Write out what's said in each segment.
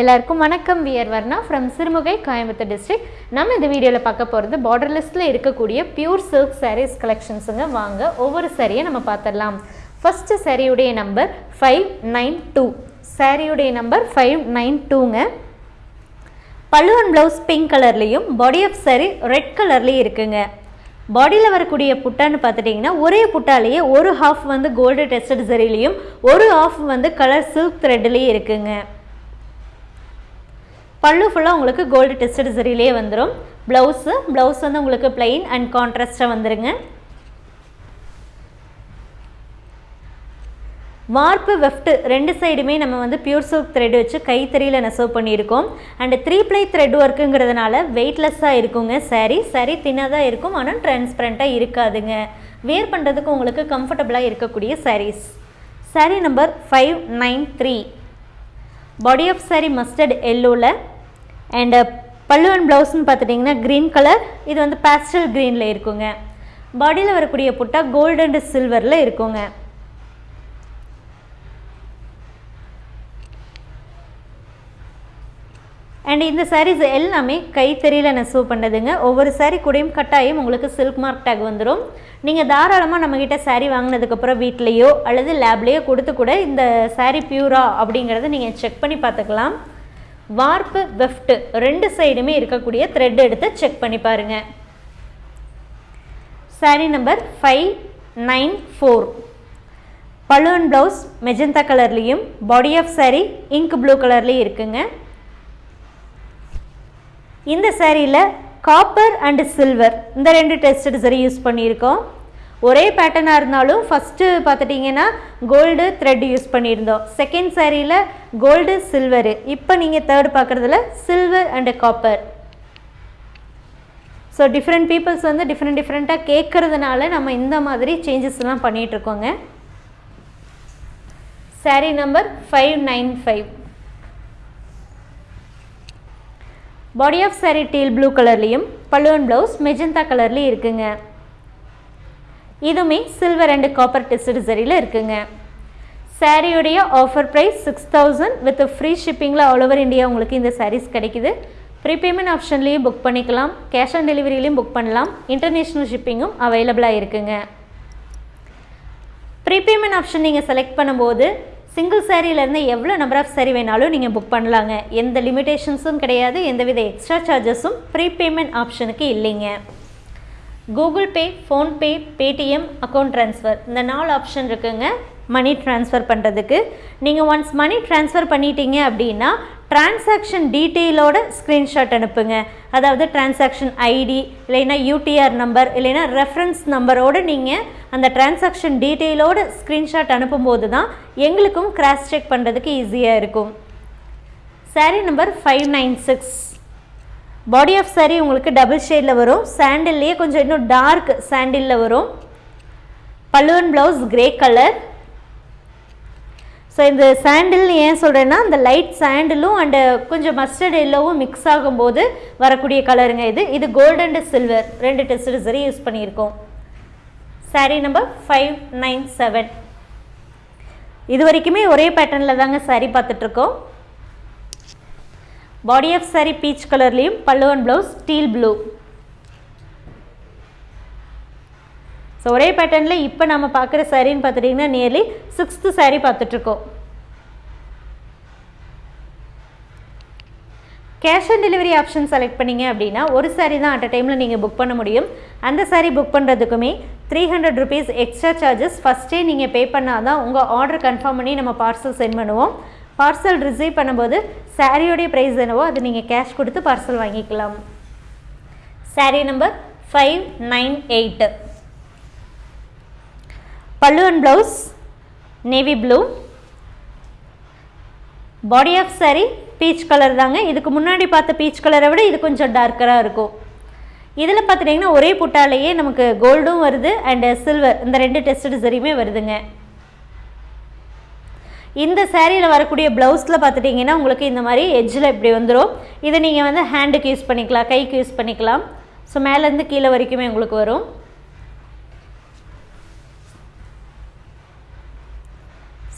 எல்லாருக்கும் வணக்கம். We're Varna from Sirumugai Coimbatore district நம்ம இந்த வீடியோவில் பார்க்க போகிறது பார்டர் லிஸ்ட்டில் இருக்கக்கூடிய பியூர் சில்க் சாரீஸ் கலெக்ஷன்ஸுங்க வாங்க ஒவ்வொரு சாரியை நம்ம பார்த்துடலாம். ஃபஸ்ட்டு சாரியுடைய நம்பர் ஃபைவ் நைன் டூ சாரியுடைய நம்பர் ஃபைவ் நைன் டூங்க பல்லுவன் ப்ளவுஸ் பிங்க் கலர்லேயும் பாடி ஆஃப் சாரி ரெட் கலர்லேயும் இருக்குங்க. பாடியில் வரக்கூடிய புட்டான்னு பார்த்துட்டிங்கன்னா ஒரே புட்டாலேயே ஒரு ஹாஃப் வந்து கோல்டு டெஸ்டட் சரிலையும் ஒரு ஹாஃப் வந்து கலர் சில்க் த்ரெட்லேயும் இருக்குங்க. பல்லு ஃபுல்லாக உங்களுக்கு கோல்டு டெஸ்டட் சரியிலே வந்துடும் ப்ளவுஸு ப்ளவுஸ் வந்து உங்களுக்கு பிளெயின் அண்ட் கான்ட்ராஸ்டாக வந்துருங்க. வார்ப்பு வெஃப்ட்டு ரெண்டு சைடுமே நம்ம வந்து பியூர் சில்க் த்ரெட் வச்சு கைத்தறியில் நெசவு பண்ணியிருக்கோம். அண்ட் த்ரீ ப்ளை த்ரெட் ஒர்க்குங்கிறதுனால வெயிட்லெஸ்ஸாக இருக்குங்க சரி சரி தின்னாக இருக்கும் ஆனால் டிரான்ஸ்பரண்ட்டாக இருக்காதுங்க. வேர் பண்ணுறதுக்கு உங்களுக்கு கம்ஃபர்டபுளாக இருக்கக்கூடிய sarees saree number five nine three body off saree mustard எல்லோவில் and uh, பல்லு அண்ட் ப்ளவுஸ்னு பார்த்துட்டிங்கன்னா க்ரீன் கலர் இது வந்து பேஸ்டல் க்ரீனில் இருக்குங்க. பாடியில் வரக்கூடிய புட்டா கோல்டு அண்டு சில்வரில் இருக்குங்க. அண்ட் இந்த சாரீஸ் எல்லாமே கைத்தறியில் நெசவு பண்ணதுங்க ஒவ்வொரு சாரீ கூடயும் கட்டாயம் உங்களுக்கு சில்க் மார்க் டேக் வந்துடும் நீங்கள் தாராளமாக நம்மக்கிட்ட சாரீ வாங்கினதுக்கப்புறம் வீட்லேயோ அல்லது லேப்லேயோ கொடுத்து கூட இந்த சாரீ பியூரா அப்படிங்கிறத நீங்கள் செக் பண்ணி பார்த்துக்கலாம். வார்ப்பு வெஃப்ட் ரெண்டு சைடுமே இருக்கக்கூடிய த்ரெட் எடுத்து செக் பண்ணி பாருங்க. Saree number five nine four balloon blouse magenta கலர்லேயும் body off saree ink blue கலர்லேயும் இருக்குங்க. இந்த சாரியில் காப்பர் அண்டு சில்வர் இந்த ரெண்டு டெஸ்டட் சரி யூஸ் பண்ணியிருக்கோம். ஒரே பேட்டர்னாக இருந்தாலும் ஃபஸ்ட்டு பார்த்துட்டிங்கன்னா கோல்டு த்ரெட் யூஸ் பண்ணியிருந்தோம். செகண்ட் சாரியில் கோல்டு சில்வரு இப்போ நீங்கள் தேர்ட் பார்க்குறதுல silver and copper so different peoples வந்து டிஃப்ரெண்ட் டிஃப்ரெண்ட்டாக கேட்குறதுனால நம்ம இந்த மாதிரி சேஞ்சஸ்லாம் பண்ணிகிட்ருக்கோங்க sari number five nine five body of saree teal blue கலர்லேயும் பல்லுவன் ப்ளவுஸ் மெஜந்தா கலர்லேயும் இருக்குங்க. இதுவுமே சில்வர் அண்ட் காப்பர் டெஸ்டட் சரியில் இருக்குங்க. சாரியுடைய offer price six thousand with free ஷிப்பிங்கில் all over India உங்களுக்கு இந்த சாரீஸ் கிடைக்குது. ப்ரீபேமெண்ட் ஆப்ஷன்லேயும் புக் பண்ணிக்கலாம். கேஷ் ஆன் டெலிவரியிலையும் புக் பண்ணலாம். இன்டர்நேஷ்னல் ஷிப்பிங்கும் அவைலபிளாக இருக்குங்க. ப்ரீபேமெண்ட் ஆப்ஷன் நீங்கள் செலக்ட் பண்ணும்போது சிங்கிள் சாரியிலேருந்து எவ்வளோ நம்பர் ஆஃப் சாரி வேணாலும் நீங்கள் புக் பண்ணலாங்க. எந்த லிமிடேஷன்ஸும் கிடையாது. எந்தவித எக்ஸ்ட்ரா சார்ஜஸும் ப்ரீபேமெண்ட் ஆப்ஷனுக்கு இல்லைங்க. Google Pay PhonePe Paytm account transfer இந்த நாலு ஆப்ஷன் இருக்குங்க. மணி ட்ரான்ஸ்ஃபர் பண்ணுறதுக்கு நீங்கள் ஒன்ஸ் மணி ட்ரான்ஸ்ஃபர் பண்ணிட்டீங்க அப்படின்னா டிரான்சாக்ஷன் டீட்டெயிலோட ஸ்க்ரீன்ஷாட் அனுப்புங்க. அதாவது டிரான்சாக்ஷன் ஐடி இல்லைன்னா யூடிஆர் நம்பர் இல்லைன்னா ரெஃபரன்ஸ் நம்பரோடு நீங்கள் அந்த டிரான்சாக்ஷன் டீட்டெயிலோட ஸ்க்ரீன்ஷாட் அனுப்பும்போது தான் எங்களுக்கும் கிராஸ் செக் பண்ணுறதுக்கு ஈஸியாக இருக்கும். Saree number five nine six body off saree உங்களுக்கு டபுள் ஷேடில் வரும். சாண்டில்லையே கொஞ்சம் இன்னும் டார்க் சாண்டிலில் வரும். பல்லுவன் ப்ளவுஸ் கிரே கலர் ஸோ இந்த சாண்டில் ஏன் சொல்கிறேன்னா இந்த லைட் சாண்டிலும் அண்டு கொஞ்சம் மஸ்டர்ட் எல்லோவும் மிக்ஸ் ஆகும்போது வரக்கூடிய கலருங்க இது. இது கோல்டு அண்டு சில்வர் ரெண்டு டெஸ்ட் சரி யூஸ் பண்ணியிருக்கோம். Saree number five nine seven இது வரைக்குமே ஒரே பேட்டர்னில் தாங்க saree பார்த்துட்ருக்கோம் பாடி ஆஃப் saree பீச் கலர்லேயும் பல்லுவன் ப்ளவுஸ் ஸ்டீல் ப்ளூ ஸோ ஒரே பேட்டர்னில் இப்போ நம்ம பார்க்குற சாரின்னு பார்த்துட்டிங்கன்னா நியர்லி சிக்ஸ்த்து saree பார்த்துட்ருக்கோம் cash on delivery option select பண்ணீங்க அப்படின்னா ஒரு saree தான் அட் அ டைமில் நீங்கள் புக் பண்ண முடியும். அந்த saree book பண்ணுறதுக்குமே three hundred rupees extra charges ஃபஸ்ட்டே நீங்கள் பே பண்ணால் தான் உங்கள் ஆர்டர் கன்ஃபார்ம் பண்ணி நம்ம பார்சல் சென்ட் பண்ணுவோம். பார்சல் ரிசீவ் பண்ணும்போது சாரியோடைய ப்ரைஸ் என்னவோ அது நீங்கள் கேஷ் கொடுத்து பார்சல் வாங்கிக்கலாம். Saree number five nine eight பல்லுவன் blouse navy blue body off saree peach colour தாங்க. இதுக்கு முன்னாடி பார்த்த பீச் கலரை விட இது கொஞ்சம் டார்க்கராக இருக்கும். இதில் பார்த்துட்டிங்கன்னா ஒரே புட்டாலேயே நமக்கு கோல்டும் வருது அண்டு சில்வர் இந்த ரெண்டு டெஸ்ட் சரியுமே வருதுங்க. இந்த சேரீயில் வரக்கூடிய ப்ளவுஸில் பார்த்துட்டிங்கன்னா உங்களுக்கு இந்த மாதிரி எஜ்ஜில் இப்படி வந்துடும் இதை நீங்கள் வந்து ஹேண்டுக்கு யூஸ் பண்ணிக்கலாம் கைக்கு யூஸ் பண்ணிக்கலாம். ஸோ மேலேருந்து கீழே வரைக்குமே உங்களுக்கு வரும்.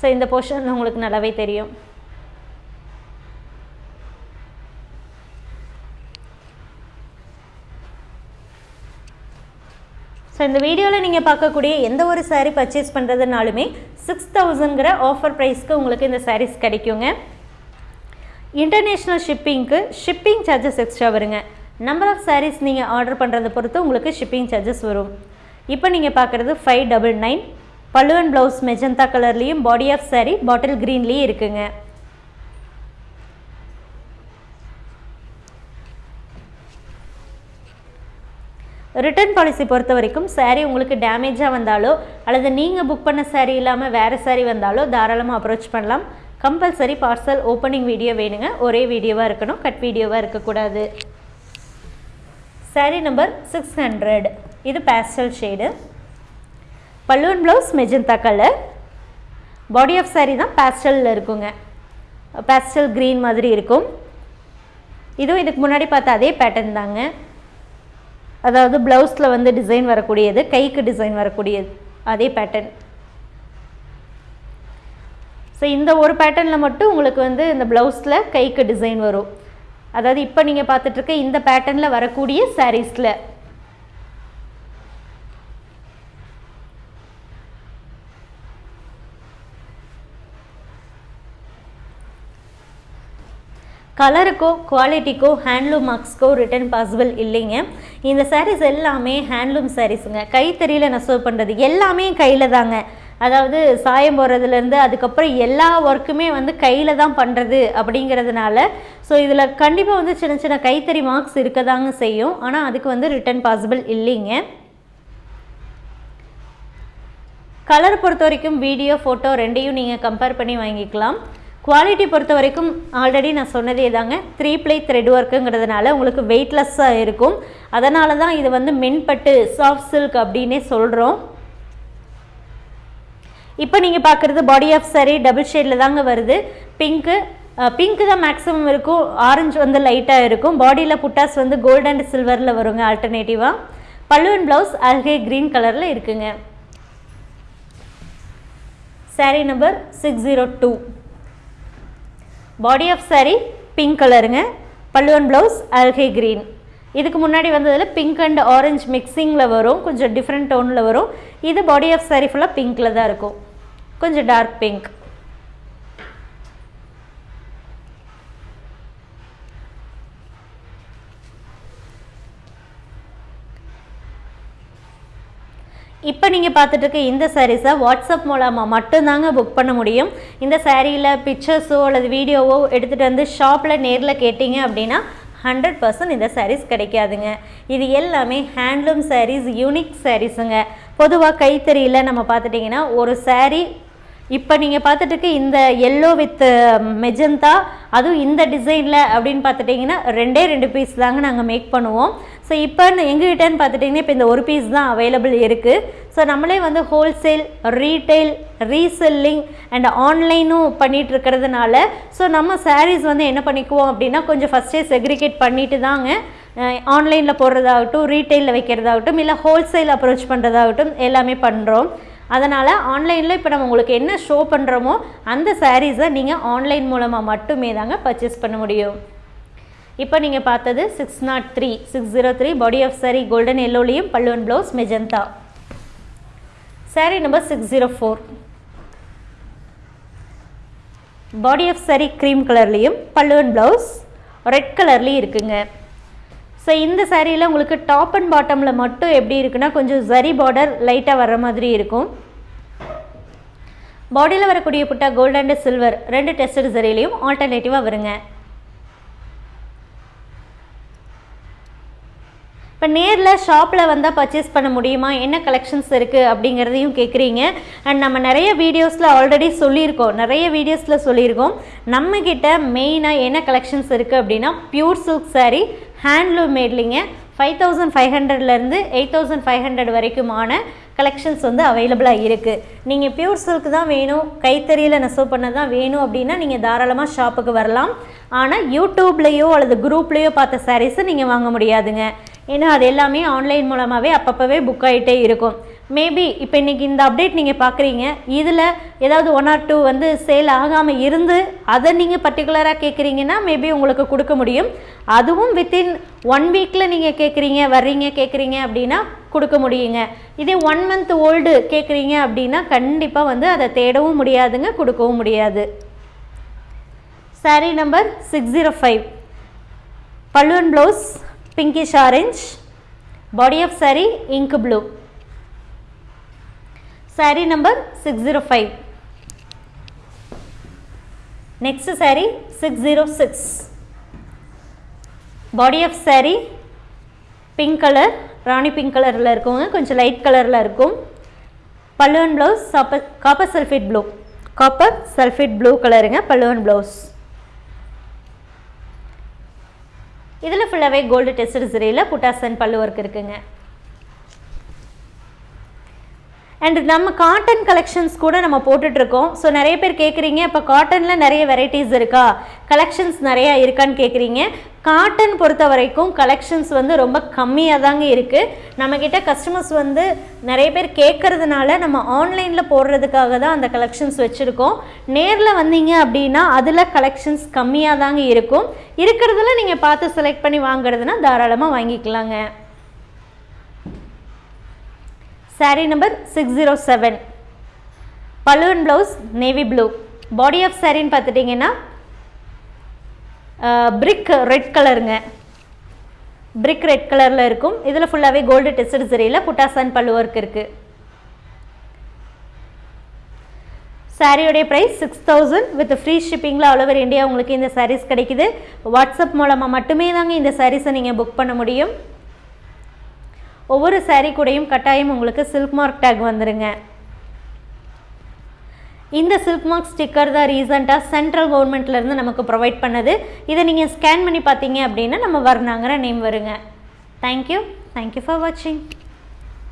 ஸோ இந்த போர்ஷன் உங்களுக்கு நல்லாவே தெரியும். இந்த வீடியோவில் நீங்கள் பார்க்கக்கூடிய எந்த ஒரு சாரீ பர்ச்சேஸ் பண்ணுறதுனாலுமே சிக்ஸ் தௌசண்ட்கிற ஆஃபர் ப்ரைஸ்க்கு உங்களுக்கு இந்த சாரீஸ் கிடைக்குங்க. இன்டர்நேஷ்னல் ஷிப்பிங்க்கு ஷிப்பிங் சார்ஜஸ் எக்ஸ்ட்ரா வருங்க. நம்பர் ஆஃப் சாரீஸ் நீங்கள் ஆர்டர் பண்ணுறதை பொறுத்து உங்களுக்கு ஷிப்பிங் சார்ஜஸ் வரும். இப்போ நீங்கள் பார்க்குறது ஃபைவ் டபுள் நைன் பல்லுவன் ப்ளவுஸ் மெஜந்தா கலர்லேயும் பாடி ஆஃப் சாரீ பாட்டில் க்ரீன்லேயும் இருக்குங்க. ரிட்டர்ன் பாலிசி பொறுத்த வரைக்கும் சாரீ உங்களுக்கு டேமேஜாக வந்தாலோ அல்லது நீங்கள் புக் பண்ண சாரீ இல்லாமல் வேறு சாரீ வந்தாலோ தாராளமாக அப்ரோச் பண்ணலாம். கம்பல்சரி பார்சல் ஓப்பனிங் வீடியோ வேணுங்க. ஒரே வீடியோவாக இருக்கணும் கட் வீடியோவாக இருக்கக்கூடாது. சாரீ நம்பர் சிக்ஸ் ஹண்ட்ரட் இது பேஸ்டல் ஷேடு பல்லுவன் blouse magenta colour body off saree தான் பேஸ்டலில் இருக்குங்க. பேஸ்டல் க்ரீன் மாதிரி இருக்கும். இதுவும் இதுக்கு முன்னாடி பார்த்த அதே பேட்டர்ன் தாங்க. அதாவது ப்ளவுஸில் வந்து டிசைன் வரக்கூடியது கைக்கு டிசைன் வரக்கூடியது. அதே பேட்டர்ன் ஸோ இந்த ஒரு பேட்டர்னில் மட்டும் உங்களுக்கு வந்து இந்த ப்ளவுஸில் கைக்கு டிசைன் வரும். அதாவது இப்போ நீங்கள் பார்த்துட்ருக்க இந்த பேட்டர்னில் வரக்கூடிய சாரீஸில் கலருக்கோ குவாலிட்டிக்கோ ஹேண்ட்லூம் மார்க்ஸ்க்கோ ரிட்டர்ன் பாசிபிள் இல்லைங்க. இந்த சாரீஸ் எல்லாமே ஹேண்ட்லூம் சாரீஸுங்க கைத்தறியில் நெசவு பண்ணுறது எல்லாமே கையில் தாங்க. அதாவது சாயம் போடுறதுலேருந்து அதுக்கப்புறம் எல்லா ஒர்க்குமே வந்து கையில் தான் பண்ணுறது அப்படிங்கிறதுனால ஸோ இதில் கண்டிப்பாக வந்து சின்ன சின்ன கைத்தறி மார்க்ஸ் இருக்க தாங்க செய்யும். ஆனால் அதுக்கு வந்து ரிட்டர்ன் பாசிபிள் இல்லைங்க. கலர் பொறுத்த வரைக்கும் வீடியோ ஃபோட்டோ ரெண்டையும் நீங்கள் கம்பேர் பண்ணி வாங்கிக்கலாம். குவாலிட்டி பொறுத்த வரைக்கும் ஆல்ரெடி நான் சொன்னதே தாங்க. த்ரீ ப்ளை த்ரெட் ஒர்க்குங்கிறதுனால உங்களுக்கு வெயிட்லெஸ்ஸாக இருக்கும். அதனால தான் இது வந்து மென்பட்டு சாஃப்ட் சில்க் அப்படின்னே சொல்கிறோம் இப்போ நீங்கள் பார்க்குறது பாடி ஆஃப் சரி டபுள் ஷேடில் தாங்க வருது. பிங்க்கு பிங்க்கு தான் மேக்ஸிமம் இருக்கும். ஆரஞ்சு வந்து லைட்டாக இருக்கும். பாடியில் புட்டாஸ் வந்து கோல்ட் அண்ட் சில்வரில் வருங்க ஆல்டர்னேட்டிவாக பல்லுவன் ப்ளவுஸ் அல்கே க்ரீன் கலரில் இருக்குங்க. Saree number six zero two body off saree pink கலருங்க பல்லுவன் ப்ளவுஸ் அல்கே க்ரீன் இதுக்கு முன்னாடி வந்ததில் பிங்க் அண்ட் ஆரஞ்சு மிக்சிங்கில் வரும். கொஞ்சம் டிஃப்ரெண்ட் டோனில் வரும். இது பாடி ஆஃப் saree ஃபுல்லாக பிங்க்கில் தான் இருக்கும். கொஞ்சம் டார்க் பிங்க் இப்போ நீங்கள் பார்த்துட்டு இருக்க இந்த சாரீஸை வாட்ஸ்அப் மூலமாக மட்டும்தாங்க புக் பண்ண முடியும். இந்த சாரியில் பிக்சர்ஸோ அல்லது வீடியோவோ எடுத்துகிட்டு வந்து ஷாப்பில் நேரில் கேட்டிங்க அப்படின்னா ஹண்ட்ரட் பர்சன்ட் இந்த சாரீஸ் கிடைக்காதுங்க. இது எல்லாமே ஹேண்ட்லூம் சாரீஸ் யூனிக் சாரீஸுங்க பொதுவாக கைத்தறியில் நம்ம பார்த்துட்டிங்கன்னா ஒரு சாரீ இப்போ நீங்கள் பார்த்துட்டு இந்த எல்லோ வித் மெஜந்தா அதுவும் இந்த டிசைனில் அப்படின்னு பார்த்துட்டிங்கன்னா ரெண்டே ரெண்டு பீஸ் தாங்க நாங்கள் மேக் பண்ணுவோம். ஸோ இப்போ எங்ககிட்டன்னு பார்த்துட்டிங்கன்னா இப்போ இந்த ஒரு பீஸ் தான் அவைலபிள் இருக்குது ஸோ நம்மளே வந்து ஹோல்சேல் ரீட்டைல் ரீசெல்லிங் அண்ட் ஆன்லைனும் பண்ணிகிட்டு இருக்கிறதுனால ஸோ நம்ம சாரீஸ் வந்து என்ன பண்ணிக்குவோம் அப்படின்னா கொஞ்சம் ஃபஸ்ட்டே செக்ரிகேட் பண்ணிட்டு தாங்க ஆன்லைனில் போடுறதாகட்டும் ரீட்டைலில் வைக்கிறதாகட்டும் இல்லை ஹோல்சேல் அப்ரோச் பண்ணுறதாகட்டும் எல்லாமே பண்ணுறோம் அதனால் ஆன்லைனில் இப்போ நம்ம உங்களுக்கு என்ன ஷோ பண்ணுறோமோ அந்த சாரீஸை நீங்கள் ஆன்லைன் மூலமாக மட்டுமே தாங்க பர்ச்சேஸ் பண்ண முடியும். இப்போ நீங்கள் பார்த்தது six not three six zero three body off saree golden எல்லோலையும் பல்லுவன் blouse magenta saree number six zero four body off saree cream கலர்லேயும் பல்லுவன் ப்ளவுஸ் ரெட் கலர்லேயும் இருக்குங்க. ஸோ இந்த சாரியில் உங்களுக்கு டாப் அண்ட் பாட்டமில் மட்டும் எப்படி இருக்குன்னா கொஞ்சம் ஜரி பார்டர் லைட்டாக வர்ற மாதிரி இருக்கும். பாடியில் வரக்கூடிய புட்டா கோல்ட் அண்ட் சில்வர் ரெண்டு டெஸ்டட் சரிலையும் ஆல்டர்னேட்டிவாக வருங்க. இப்போ நேரில் ஷாப்பில் வந்தால் பர்ச்சேஸ் பண்ண முடியுமா? என்ன கலெக்ஷன்ஸ் இருக்குது அப்படிங்கிறதையும் கேட்குறீங்க அண்ட் நம்ம நிறைய வீடியோஸில் ஆல்ரெடி சொல்லியிருக்கோம். நிறைய வீடியோஸில் சொல்லியிருக்கோம். நம்மக்கிட்ட மெயினாக என்ன கலெக்ஷன்ஸ் இருக்குது அப்படின்னா பியூர் சில்க் சாரீ ஹேண்ட்லூம் மேட்லிங்க ஃபைவ் தௌசண்ட் ஃபைவ் ஹண்ட்ரட்லேருந்து எயிட் தௌசண்ட் ஃபைவ் ஹண்ட்ரட் வரைக்குமான கலெக்ஷன்ஸ் வந்து அவைலபிளாக இருக்குது நீங்கள் பியூர் சில்க் தான் வேணும் கைத்தறியில் நெசவு பண்ண தான் வேணும் அப்படின்னா நீங்கள் தாராளமாக ஷாப்புக்கு வரலாம். ஆனால் யூடியூப்லேயோ அல்லது குரூப்லேயோ பார்த்த சாரீஸை நீங்கள் வாங்க முடியாதுங்க. ஏன்னா அது எல்லாமே ஆன்லைன் மூலமாகவே அப்பப்போவே புக் ஆகிட்டே இருக்கும். மேபி இப்போ இன்றைக்கி இந்த அப்டேட் நீங்கள் பார்க்குறீங்க இதில் ஏதாவது ஒன் ஆர் டூ வந்து சேல் ஆகாமல் இருந்து அதை நீங்கள் பர்டிகுலராக கேட்குறீங்கன்னா மேபி உங்களுக்கு கொடுக்க முடியும். அதுவும் வித்தின் ஒன் வீக்கில் நீங்கள் கேட்குறீங்க வர்றீங்க கேட்குறீங்க அப்படின்னா கொடுக்க முடியுங்க. இதே ஒன் மந்த் ஓல்டு கேட்குறீங்க அப்படின்னா கண்டிப்பாக வந்து அதை தேடவும் முடியாதுங்க கொடுக்கவும் முடியாது. Saree number six zero five பல்லுவன் blouse pinkish orange body off saree இங்கு blue saree number six zero five next saree six zero six body off saree pink colour rani pink கலரில் இருக்குங்க. கொஞ்சம் லைட் கலரில் இருக்கும். பல்லுவன் blouse copper copper sulphate blue copper sulphate blue கலருங்க பல்லுவன் blouse இதில் ஃபுல்லாகவே கோல்டு டெஸ்ட் சரியில் புட்டாசன் பல்லு ஒர்க் இருக்குங்க. அண்ட் நம்ம காட்டன் கலெக்ஷன்ஸ் கூட நம்ம போட்டுட்ருக்கோம் ஸோ நிறைய பேர் கேட்குறீங்க இப்போ காட்டனில் நிறைய வெரைட்டிஸ் இருக்கா? கலெக்ஷன்ஸ் நிறையா இருக்கான்னு கேட்குறீங்க காட்டன் பொறுத்த வரைக்கும் கலெக்ஷன்ஸ் வந்து ரொம்ப கம்மியாக தாங்க இருக்குது நம்மக்கிட்ட கஸ்டமர்ஸ் வந்து நிறைய பேர் கேட்குறதுனால நம்ம ஆன்லைனில் போடுறதுக்காக தான் அந்த கலெக்ஷன்ஸ் வச்சுருக்கோம். நேரில் வந்தீங்க அப்படின்னா அதில் கலெக்ஷன்ஸ் கம்மியாக தாங்க இருக்கும். இருக்கிறதுல நீங்கள் பார்த்து செலக்ட் பண்ணி வாங்குறதுனா தாராளமாக வாங்கிக்கலாங்க. Saree number six zero seven balloon blouse navy blue body off சாரின்னு பார்த்துட்டிங்கன்னா பிரிக் ரெட் கலருங்க பிரிக் ரெட் கலரில் இருக்கும். இதில் ஃபுல்லாகவே கோல்டு டெஸ்டட் சரியில் புட்டாசான் பல்லு ஒர்க் இருக்குது சாரியோடைய price six thousand with free ஷிப்பிங்கில் all over India உங்களுக்கு இந்த சாரீஸ் கிடைக்குது. வாட்ஸ்அப் மூலமாக மட்டுமே தாங்க இந்த சாரீஸை நீங்கள் புக் பண்ண முடியும். ஒவ்வொரு சாரீ கூடையும் கட்டாயம் உங்களுக்கு சில்க் மார்க் டேக் வந்துடுங்க இந்த சில்க் மார்க் ஸ்டிக்கர் தான் ரீசெண்டாக சென்ட்ரல் கவர்மெண்ட்லேருந்து நமக்கு ப்ரொவைட் பண்ணது. இதை நீங்கள் ஸ்கேன் பண்ணி பார்த்தீங்க அப்படின்னா நம்ம வர்ணாங்கிற நேம் வருங்க. Thank you thank you for வாட்சிங்